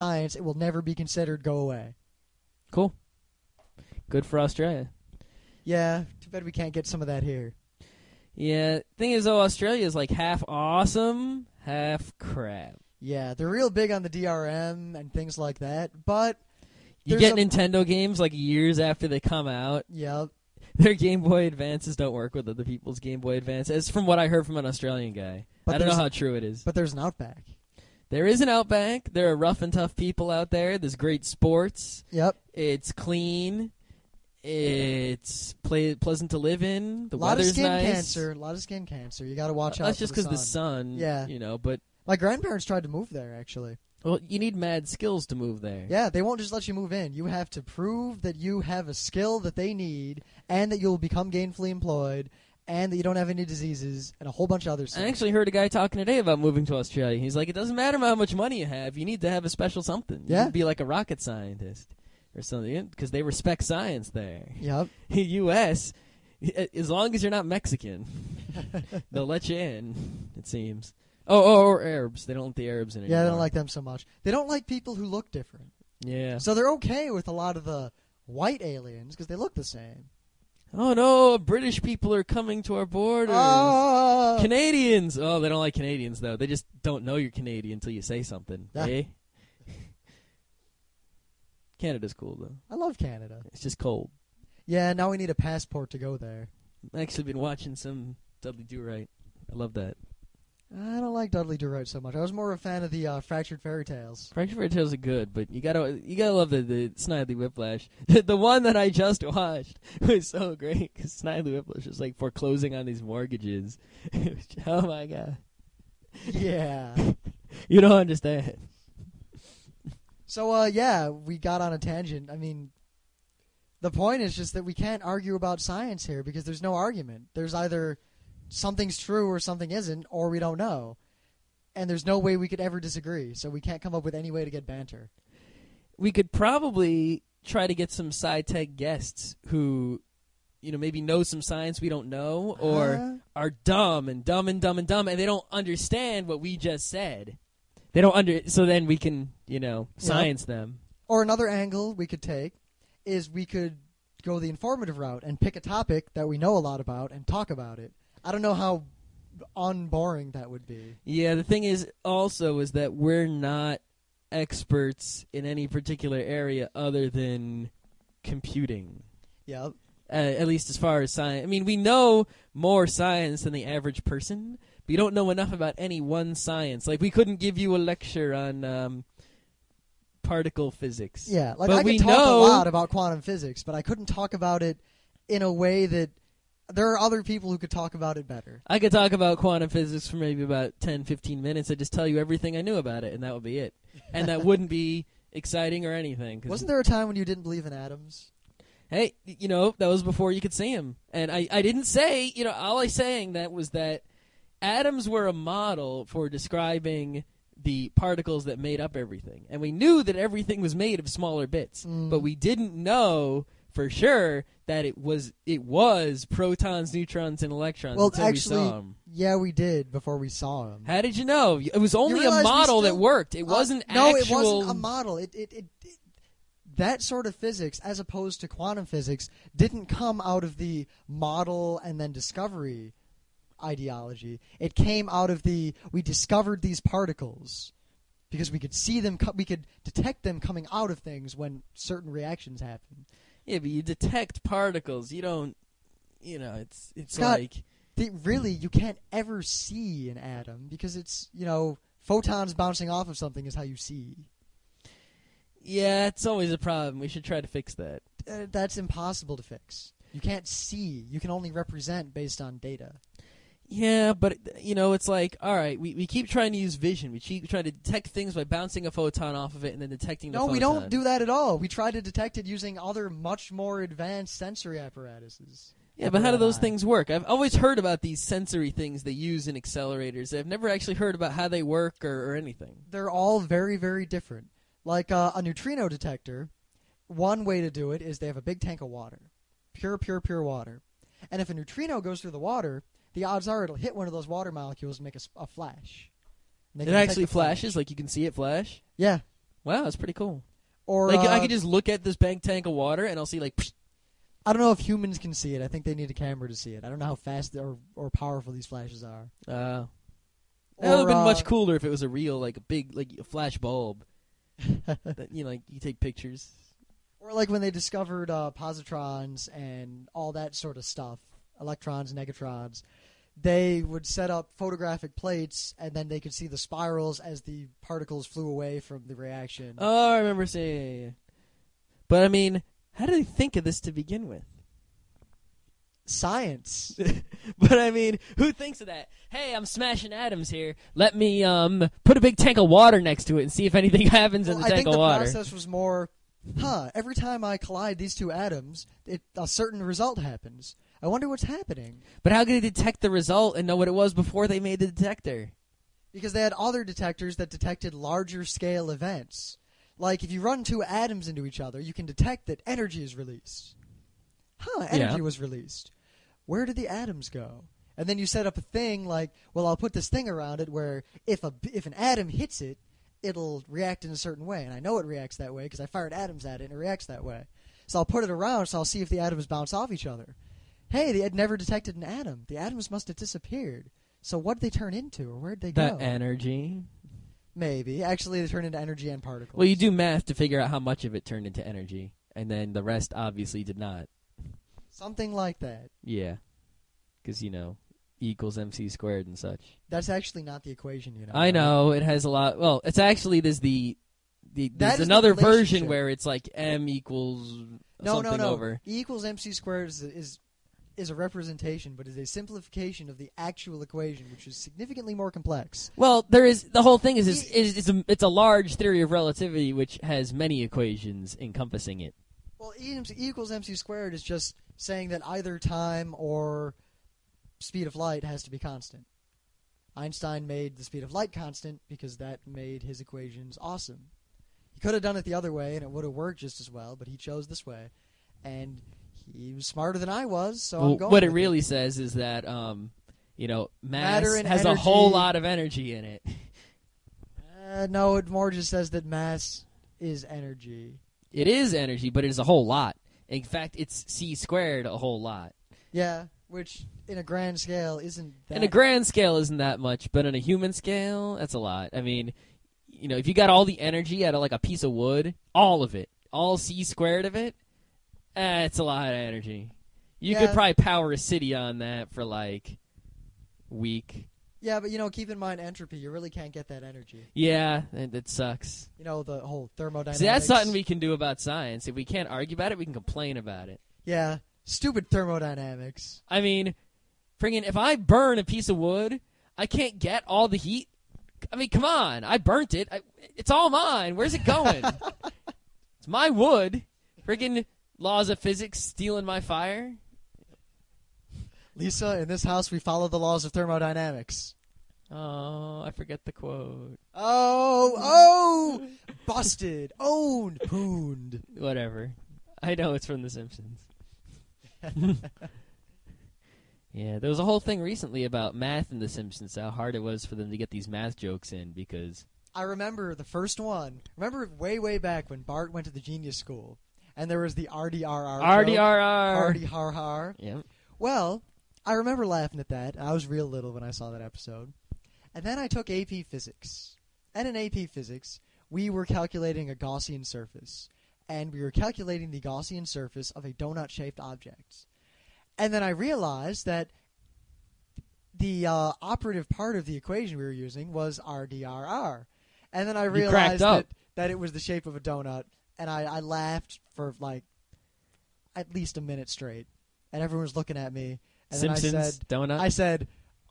science, it will never be considered go away. Cool. Good for Australia. Yeah, too bad we can't get some of that here. Yeah, thing is though, Australia is like half awesome, half crap. Yeah, they're real big on the DRM and things like that, but You get Nintendo games like years after they come out. yeah, Their Game Boy Advances don't work with other people's Game Boy Advances, from what I heard from an Australian guy. But I don't know how true it is. but there's an Outback. There is an Outback. There are rough and tough people out there. There's great sports. Yep, It's clean. It's play, pleasant to live in. The a lot of skin nice. cancer. A lot of skin cancer. You got to watch out. That's just the because the sun. sun. Yeah. You know, but My grandparents tried to move there. Actually, well, you need mad skills to move there. yeah, they won't just let you move in. You have to prove that you have a skill that they need, and that you'll become gainfully employed, and that you don't have any diseases, and a whole bunch of other stuff. I actually heard a guy talking today about moving to Australia. He's like, it doesn't matter how much money you have. You need to have a special something. You Yeah. need to be like a rocket scientist or something because they respect science there. Yep. U.S. Eh, as long as you're not Mexican, they'll let you in. It seems. Oh, oh, or Arabs. They don't let the Arabs in anymore. Yeah, they don't like them so much. They don't like people who look different. Yeah. So they're okay with a lot of the white aliens because they look the same. Oh no, British people are coming to our borders. Oh, Canadians. Oh, they don't like Canadians though. They just don't know you're Canadian until you say something. Yeah. Eh? Canada's cool though. I love Canada. It's just cold. Yeah, now we need a passport to go there. I've actually been watching some Dudley Do Right. I love that. I don't like Dudley Do Right so much. I was more a fan of the uh, Fractured Fairy Tales. Fractured Fairy Tales are good, but you gotta you gotta love the the Snidely Whiplash. the one that I just watched was so great because Snidely Whiplash was like foreclosing on these mortgages. Oh my god, yeah. you don't understand. So, uh, yeah, we got on a tangent. I mean, the point is just that we can't argue about science here because there's no argument. There's either something's true or something isn't, or we don't know. And there's no way we could ever disagree, so we can't come up with any way to get banter. we could probably try to get some sci tech guests who, you know, maybe know some science we don't know or Huh? are dumb and dumb and dumb and dumb and they don't understand what we just said. They don't under so then we can, you know, Yeah. science them. Or another angle we could take is we could go the informative route and pick a topic that we know a lot about and talk about it. I don't know how unboring that would be. Yeah, the thing is also is that we're not experts in any particular area other than computing. Yep. uh, at least as far as science. I mean, we know more science than the average person, but you don't know enough about any one science. Like, we couldn't give you a lecture on um, particle physics. Yeah, like But I we could talk know- a lot about quantum physics, but I couldn't talk about it in a way that there are other people who could talk about it better. I could talk about quantum physics for maybe about 10, 15 minutes. I'd just tell you everything I knew about it, and that would be it. And that wouldn't be exciting or anything. Wasn't there a time when you didn't believe in atoms? hey, you know, that was before you could see them. And I, I didn't say, you know, all I saying that was that atoms were a model for describing the particles that made up everything. And we knew that everything was made of smaller bits, Mm. but we didn't know for sure that it was it was protons, neutrons, and electrons Well, until actually, we saw them. yeah, we did before we saw them. How did you know? It was only a model that worked. It wasn't Uh, no, actual. it wasn't a model. It, it, it, it that sort of physics, as opposed to quantum physics, didn't come out of the model and then discovery ideology. It came out of the we discovered these particles because we could see them, we could detect them coming out of things when certain reactions happen. Yeah, but you detect particles. You don't. You know, it's it's Scott, like They, really, you can't ever see an atom because it's you know photons bouncing off of something is how you see. Yeah, it's always a problem. We should try to fix that. uh, that's impossible to fix. You can't see. You can only represent based on data. Yeah, but you know, it's like, all right, we, we keep trying to use vision. We keep trying to detect things by bouncing a photon off of it and then detecting the No, photon. we don't do that at all. We try to detect it using other much more advanced sensory apparatuses. Yeah, but how do those things work? I've always heard about these sensory things they use in accelerators. I've never actually heard about how they work or, or anything. They're all very, very different. Like uh, a neutrino detector, one way to do it is they have a big tank of water, pure, pure, pure water. And if a neutrino goes through the water, the odds are it'll hit one of those water molecules and make a flash. It actually the flash. flashes, like you can see it flash. Yeah, Wow, that's pretty cool. Or Like I uh, could just look at this bank tank of water and I'll see like psh, I don't know if humans can see it. I think they need a camera to see it. I don't know how fast or or powerful these flashes are. uh that would have been uh, much cooler if it was a real like a big like a flash bulb. that, you know, like you take pictures. Or like when they discovered uh, positrons and all that sort of stuff, electrons, negatrons, they would set up photographic plates and then they could see the spirals as the particles flew away from the reaction. Oh, I remember seeing. But I mean, how did they think of this to begin with? Science. but I mean, who thinks of that? Hey, I'm smashing atoms here. Let me um put a big tank of water next to it and see if anything happens in Well, the I tank think of the water. process was more, huh, every time I collide these two atoms, it, a certain result happens. I wonder what's happening. But how could they detect the result and know what it was before they made the detector? Because they had other detectors that detected larger scale events. Like if you run two atoms into each other, you can detect that energy is released. Huh, energy Yeah. was released. Where did the atoms go? And then you set up a thing like, well, I'll put this thing around it where if a if an atom hits it, it'll react in a certain way, and I know it reacts that way because I fired atoms at it and it reacts that way. So I'll put it around, so I'll see if the atoms bounce off each other. Hey, they had never detected an atom. The atoms must have disappeared. So what did they turn into, or where'd they That go? energy. Maybe. Actually, they turn into energy and particles. Well, you do math to figure out how much of it turned into energy, and then the rest obviously did not. Something like that. Yeah, because you know, E equals mc squared and such. That's actually not the equation, you know. I know it has a lot. Well, it's actually there's the the there's is the another version where it's like m equals No, something no, no. over. E equals mc squared is, is is a representation, but is a simplification of the actual equation, which is significantly more complex. Well, there is the whole thing is is, is, is a, it's a large theory of relativity which has many equations encompassing it. Well, E, E equals mc squared is just saying that either time or speed of light has to be constant. Einstein made the speed of light constant because that made his equations awesome. He could have done it the other way and it would have worked just as well, but he chose this way. And he was smarter than I was, so Well, I'm going what it really says is that um, you know, mass Matter has a whole lot of energy in it. Uh, no, it more just says that mass is energy. It is energy, but it is a whole lot. In fact, it's c squared a whole lot. Yeah, which in a grand scale isn't that In a grand scale, isn't that much, but on a human scale, that's a lot. I mean, you know, if you got all the energy out of like a piece of wood, all of it, all c squared of it, eh, it's a lot of energy. You Yeah. could probably power a city on that for like week. Yeah, but you know, keep in mind entropy. You really can't get that energy. Yeah, and that sucks. You know, the whole thermodynamics. See, that's something we can do about science. If we can't argue about it, we can complain about it. Yeah, stupid thermodynamics. I mean, friggin', if I burn a piece of wood, I can't get all the heat. I mean, come on, I burnt it. I, it's all mine. Where's it going? it's my wood. Friggin' laws of physics stealing my fire. Lisa, in this house, we follow the laws of thermodynamics. Oh, I forget the quote. Oh, oh, busted, owned, pooned. Whatever. I know it's from The Simpsons. yeah, there was a whole thing recently about math in The Simpsons, how hard it was for them to get these math jokes in because I remember the first one. Remember way, way back when Bart went to the genius school, and there was the RDRR. joke? RDRR. Har. Yep. Well, I remember laughing at that. I was real little when I saw that episode. And then I took AP Physics. And in AP Physics, we were calculating a Gaussian surface. And we were calculating the Gaussian surface of a donut shaped object. And then I realized that the uh, operative part of the equation we were using was RDRR. And then I realized that, that it was the shape of a donut. And I, I laughed for like at least a minute straight. And everyone was looking at me. And Simpsons then I said, donut. I said,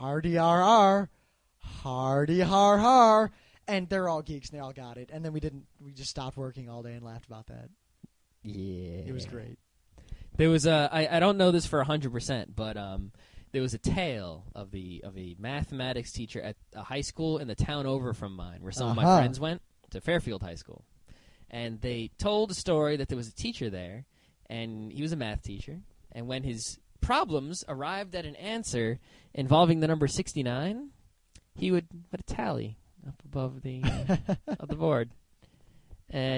RDRR, hardy har har. And they're all geeks and they all got it. And then we didn't, we just stopped working all day and laughed about that. yeah, It was great. There was a I, I don't know this for hundred percent, but um, there was a tale of the of a mathematics teacher at a high school in the town over from mine, where some of my Uh-huh. friends went to Fairfield High School, and they told a story that there was a teacher there, and he was a math teacher, and when his problems arrived at an answer involving the number sixty nine, he would put a tally up above the of the board. And